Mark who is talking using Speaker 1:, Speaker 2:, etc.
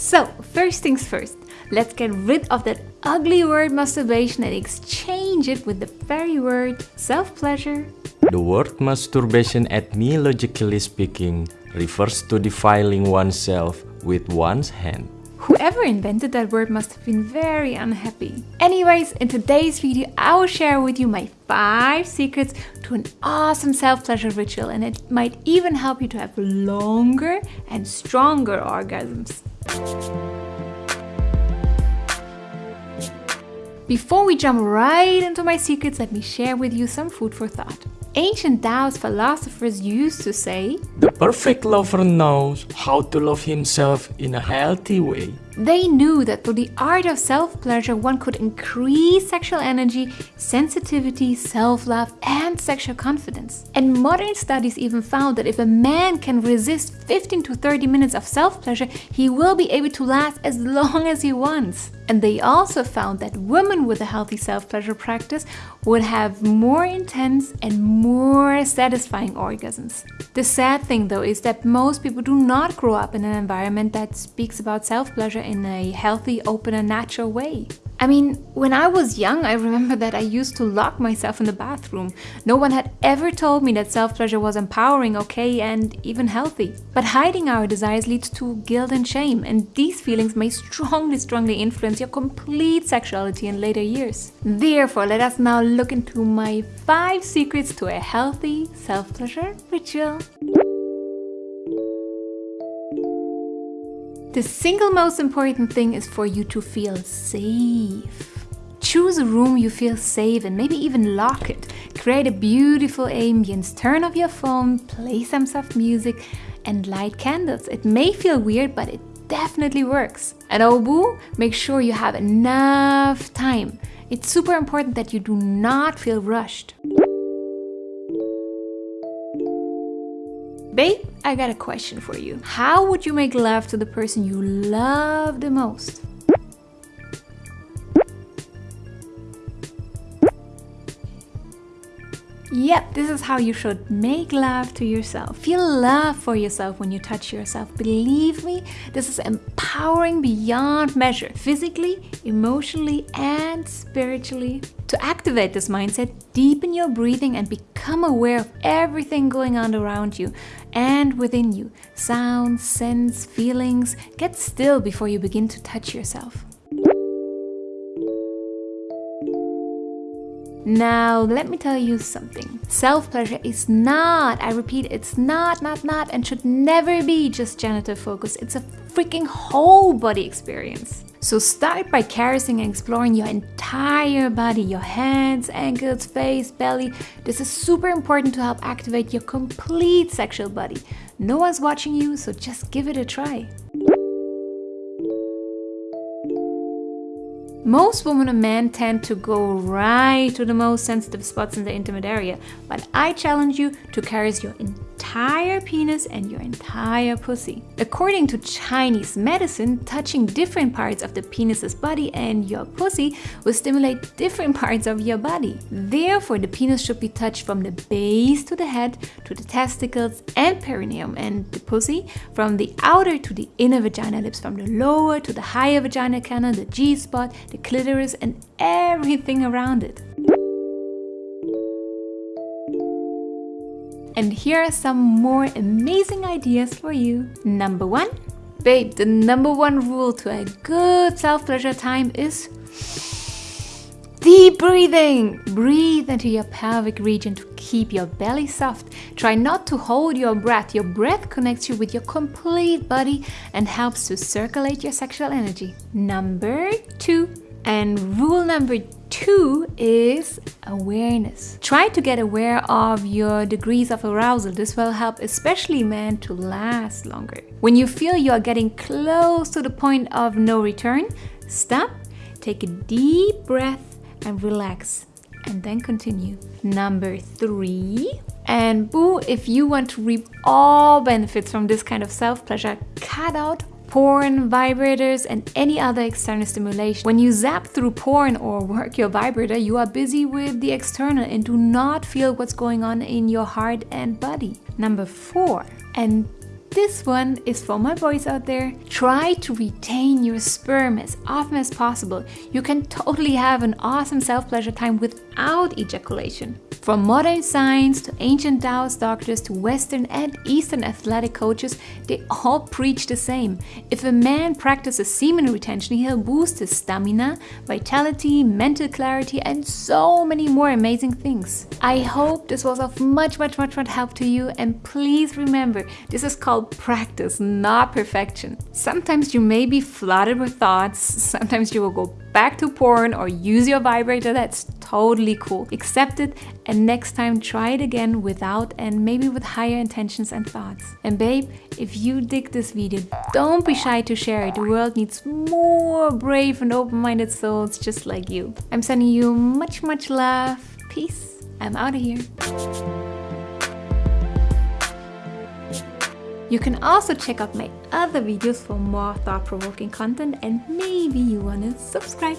Speaker 1: So, first things first, let's get rid of that ugly word masturbation and exchange it with the very word self-pleasure.
Speaker 2: The word masturbation etymologically speaking refers to defiling oneself with one's hand.
Speaker 1: Whoever invented that word must have been very unhappy. Anyways, in today's video, I will share with you my 5 secrets to an awesome self-pleasure ritual and it might even help you to have longer and stronger orgasms. Before we jump right into my secrets, let me share with you some food for thought. Ancient Taoist philosophers used to say,
Speaker 2: The perfect lover knows how to love himself in a healthy way.
Speaker 1: They knew that through the art of self-pleasure one could increase sexual energy, sensitivity, self-love and sexual confidence. And modern studies even found that if a man can resist 15 to 30 minutes of self-pleasure, he will be able to last as long as he wants. And they also found that women with a healthy self-pleasure practice would have more intense and more satisfying orgasms. The sad thing though is that most people do not grow up in an environment that speaks about self-pleasure in a healthy, open and natural way. I mean, when I was young, I remember that I used to lock myself in the bathroom. No one had ever told me that self-pleasure was empowering, okay, and even healthy. But hiding our desires leads to guilt and shame, and these feelings may strongly, strongly influence your complete sexuality in later years. Therefore, let us now look into my 5 secrets to a healthy self-pleasure ritual. The single most important thing is for you to feel safe. Choose a room you feel safe in, maybe even lock it. Create a beautiful ambience, turn off your phone, play some soft music and light candles. It may feel weird, but it definitely works. And boo, make sure you have enough time. It's super important that you do not feel rushed. Babe, I got a question for you. How would you make love to the person you love the most? Yep, this is how you should make love to yourself. Feel love for yourself when you touch yourself. Believe me, this is empowering beyond measure, physically, emotionally, and spiritually. To activate this mindset, deepen your breathing and become aware of everything going on around you and within you. Sounds, scents, feelings. Get still before you begin to touch yourself. Now, let me tell you something. Self-pleasure is not, I repeat, it's not, not, not, and should never be just genital focused. It's a freaking whole body experience. So start by caressing and exploring your entire body, your hands, ankles, face, belly. This is super important to help activate your complete sexual body. No one's watching you, so just give it a try. Most women and men tend to go right to the most sensitive spots in the intimate area, but I challenge you to caress your entire penis and your entire pussy. According to Chinese medicine, touching different parts of the penis's body and your pussy will stimulate different parts of your body. Therefore, the penis should be touched from the base to the head, to the testicles and perineum, and the pussy from the outer to the inner vagina lips, from the lower to the higher vagina canal, the G-spot, the clitoris and everything around it. And here are some more amazing ideas for you. Number one, babe, the number one rule to a good self-pleasure time is deep breathing. Breathe into your pelvic region to keep your belly soft. Try not to hold your breath. Your breath connects you with your complete body and helps to circulate your sexual energy. Number two, and rule number two is awareness. Try to get aware of your degrees of arousal. This will help especially men to last longer. When you feel you are getting close to the point of no return, stop, take a deep breath and relax and then continue. Number three, and boo, if you want to reap all benefits from this kind of self-pleasure, cut out porn, vibrators, and any other external stimulation. When you zap through porn or work your vibrator, you are busy with the external and do not feel what's going on in your heart and body. Number four, and this one is for my boys out there. Try to retain your sperm as often as possible. You can totally have an awesome self-pleasure time without ejaculation. From modern science to ancient Taoist doctors to Western and Eastern athletic coaches, they all preach the same. If a man practices semen retention, he'll boost his stamina, vitality, mental clarity, and so many more amazing things. I hope this was of much, much, much, much help to you. And please remember, this is called practice, not perfection. Sometimes you may be flooded with thoughts, sometimes you will go back to porn or use your vibrator, that's totally cool. Accept it and next time try it again without and maybe with higher intentions and thoughts. And babe, if you dig this video, don't be shy to share it. The world needs more brave and open-minded souls just like you. I'm sending you much, much love. Peace. I'm out of here. You can also check out my other videos for more thought-provoking content and maybe you wanna subscribe.